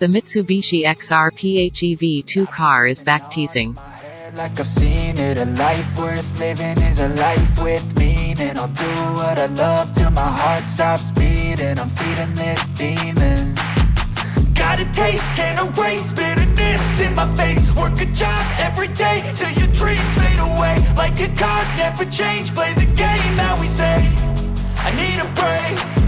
The Mitsubishi XR PHEV2 car is back teasing. Like I've seen it, a life worth living is a life with meaning. I'll do what I love till my heart stops beating. I'm feeding this demon. Got a taste, can't erase bitterness in my face. Work a job every day till your dreams fade away. Like a card, never change, play the game that we say. I need a break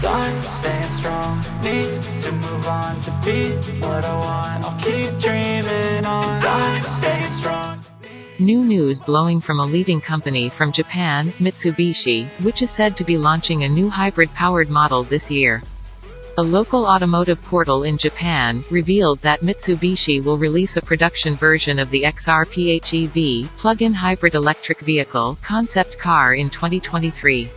Done staying strong, need to move on to be what I want I'll keep dreaming on Done staying strong New news blowing from a leading company from Japan, Mitsubishi, which is said to be launching a new hybrid-powered model this year. A local automotive portal in Japan, revealed that Mitsubishi will release a production version of the XR PHEV, plug-in hybrid electric vehicle, concept car in 2023.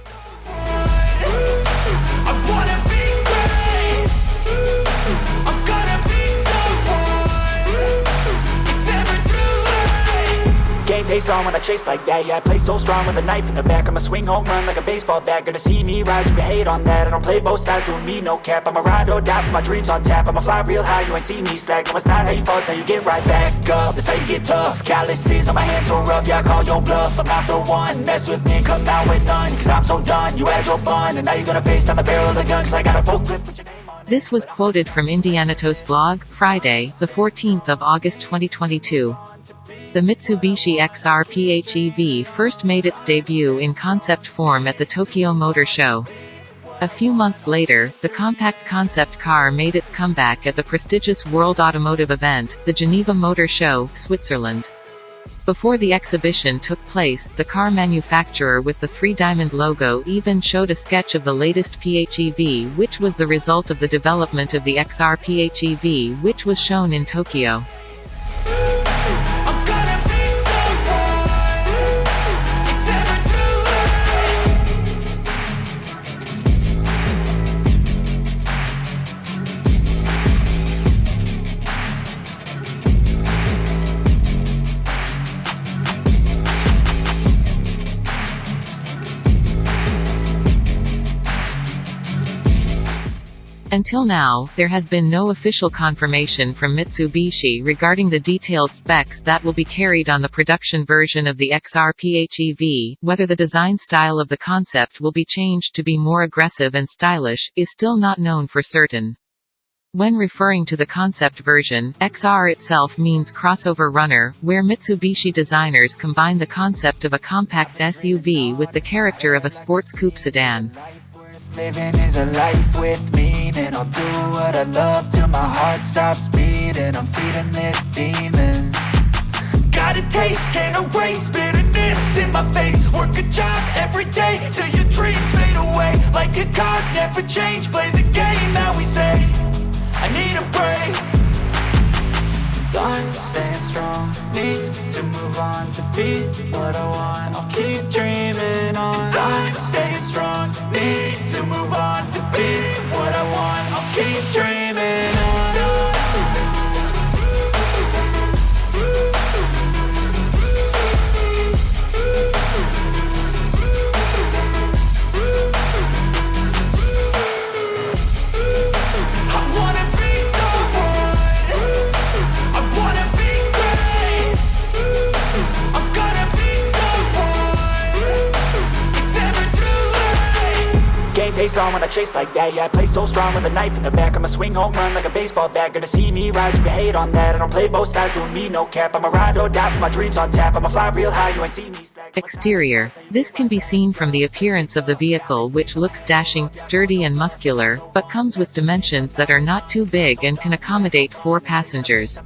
Game face on when I chase like that. Yeah, I play so strong with a knife in the back. I'ma swing home run like a baseball bat. Gonna see me rise, you can hate on that. I don't play both sides, doing me no cap. I'ma ride or die for my dreams on tap. I'ma fly real high, you ain't see me slack. No, it's not how you fall, it's how you get right back up. That's how you get tough. Calluses on my hands so rough Yeah, I call your bluff. I'm not the one. Mess with me come out with none. Cause I'm so done. You had your fun And now you're gonna face down the barrel of the gun. Cause I got a full clip with your name This was quoted from Indianatos blog, Friday, the 14th of August 2022. The Mitsubishi XR PHEV first made its debut in concept form at the Tokyo Motor Show. A few months later, the compact concept car made its comeback at the prestigious World Automotive event, the Geneva Motor Show, Switzerland. Before the exhibition took place, the car manufacturer with the three-diamond logo even showed a sketch of the latest PHEV which was the result of the development of the XR PHEV which was shown in Tokyo. Until now, there has been no official confirmation from Mitsubishi regarding the detailed specs that will be carried on the production version of the XR PHEV. Whether the design style of the concept will be changed to be more aggressive and stylish, is still not known for certain. When referring to the concept version, XR itself means crossover runner, where Mitsubishi designers combine the concept of a compact SUV with the character of a sports coupe sedan. Living is a life with meaning. I'll do what I love till my heart stops beating. I'm feeding this demon. Got a taste, can't erase bitterness in my face. Work a job every day till your dreams fade away. Like a card, never change, play the game that we say. I need a break. Done staying strong, need to move on to be what I want. I'll keep dreaming on. Done staying strong, need to move on to be what I want. I'll keep dreaming Game on when I chase like that. Yeah, I play so strong with a knife in the back. I'ma swing home run like a baseball bat. Gonna see me rise, you hate on that. I don't play both sides, doing me no cap. I'ma ride or die for my dreams on tap. I'ma fly real high, you ain't see me slack Exterior. This can be seen from the appearance of the vehicle which looks dashing, sturdy and muscular, but comes with dimensions that are not too big and can accommodate four passengers.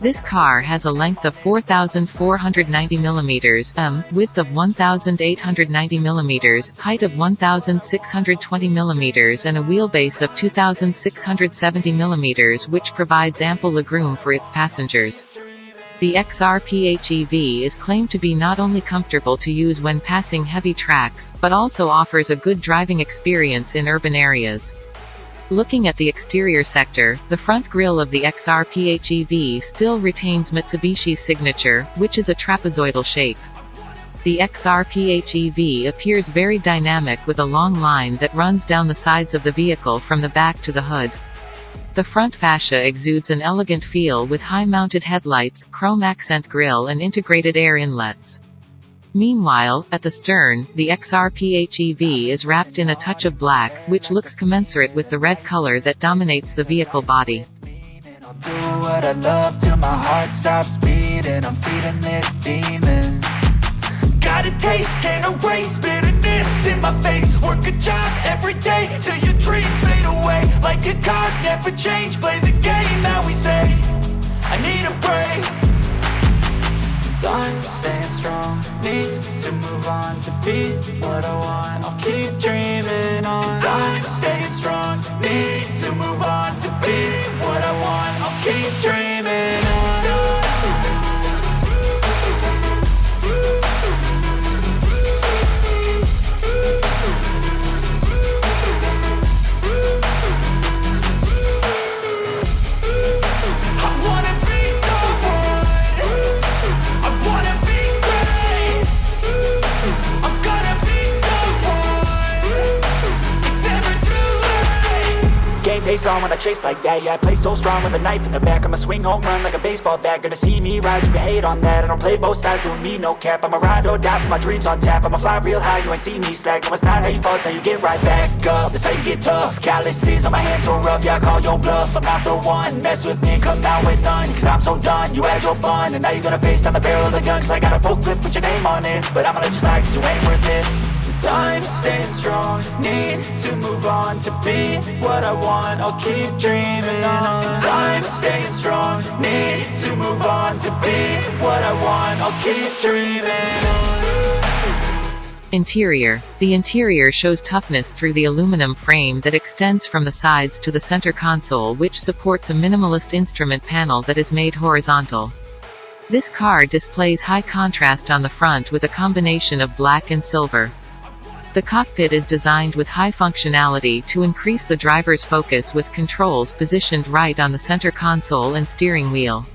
This car has a length of 4,490 mm, m, width of 1,890 mm, height of 1,620 mm and a wheelbase of 2,670 mm which provides ample legroom for its passengers. The XR PHEV is claimed to be not only comfortable to use when passing heavy tracks, but also offers a good driving experience in urban areas. Looking at the exterior sector, the front grille of the XR PHEV still retains Mitsubishi's signature, which is a trapezoidal shape. The XR PHEV appears very dynamic with a long line that runs down the sides of the vehicle from the back to the hood. The front fascia exudes an elegant feel with high-mounted headlights, chrome accent grille and integrated air inlets. Meanwhile, at the stern, the XRPHEV is wrapped in a touch of black, which looks commensurate with the red color that dominates the vehicle body. Got a taste, can't erase bitterness in my face. Work a job every day till your dreams fade away. Like a card, never change, play the game. That need to move on to be what I want. I'll keep dreaming on. Time staying strong, need to move on to be what I want. I'll keep dreaming face on when I chase like that. Yeah, I play so strong with a knife in the back. I'ma swing home run like a baseball bat. Gonna see me rise, you can hate on that. I don't play both sides, doing me no cap. I'ma ride or die for my dreams on tap. I'ma fly real high, you ain't see me slack. No, it's not how you fall, it's how you get right back up. That's how you get tough. Calluses on my hands so rough Yeah, I call your bluff. I'm not the one. Mess with me come out with none. Cause I'm so done You had your fun. And now you're gonna face down the barrel of the gun. Cause I got a full clip put your name on it. But I'ma let you slide cause you ain't worth it Time staying strong Need to move on to be what I want I'll keep dreaming on Time staying strong Need to move on to be what I want I'll keep dreaming on Interior. The interior shows toughness through the aluminum frame that extends from the sides to the center console which supports a minimalist instrument panel that is made horizontal. This car displays high contrast on the front with a combination of black and silver. The cockpit is designed with high functionality to increase the driver's focus with controls positioned right on the center console and steering wheel.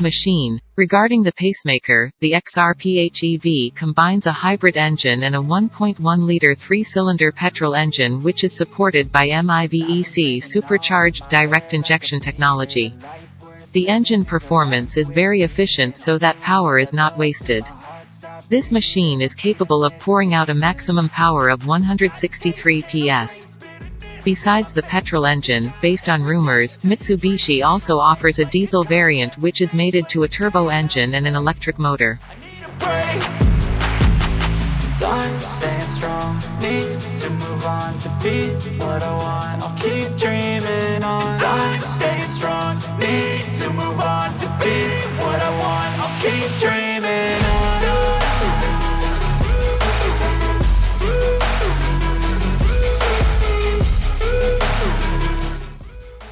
Machine. Regarding the pacemaker, the XRPHEV combines a hybrid engine and a 1.1-liter three-cylinder petrol engine which is supported by MIVEC supercharged direct injection technology. The engine performance is very efficient so that power is not wasted. This machine is capable of pouring out a maximum power of 163 PS. Besides the petrol engine, based on rumors, Mitsubishi also offers a diesel variant which is mated to a turbo engine and an electric motor. staying strong. Need to move on to be what I want. I'll keep dreaming on. Staying strong. Need to move on to be what I want. I'll keep dreaming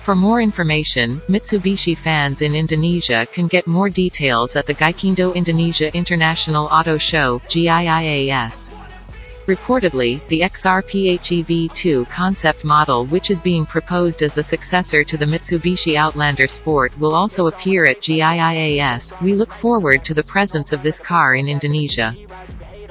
For more information, Mitsubishi fans in Indonesia can get more details at the Gaikindo Indonesia International Auto Show GIIAS. Reportedly, the XR PHEV2 concept model which is being proposed as the successor to the Mitsubishi Outlander Sport will also appear at GIIAS. We look forward to the presence of this car in Indonesia.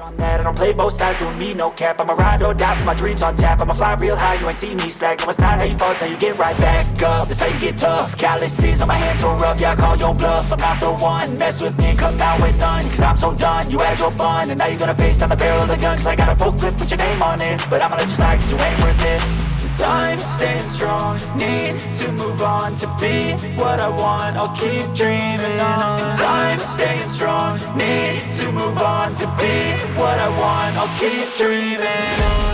On that. I don't play both sides, doing me no cap. I'ma ride or die for my dreams on tap. I'ma fly real high, you ain't see me slack. No, it's not how you fall, it's how you get right back up. That's how you get tough. Calluses on my hands so rough, yeah, I call your bluff. I'm not the one, mess with me come out with none. Cause I'm so done, you had your fun. And now you're gonna face down the barrel of the gun Cause I got a full clip with your name on it. But I'ma let you slide cause you ain't worth it Time staying strong, need to move on to be what I want. I'll keep dreaming on. Time staying strong, need to move on to be what I want. I'll keep dreaming on.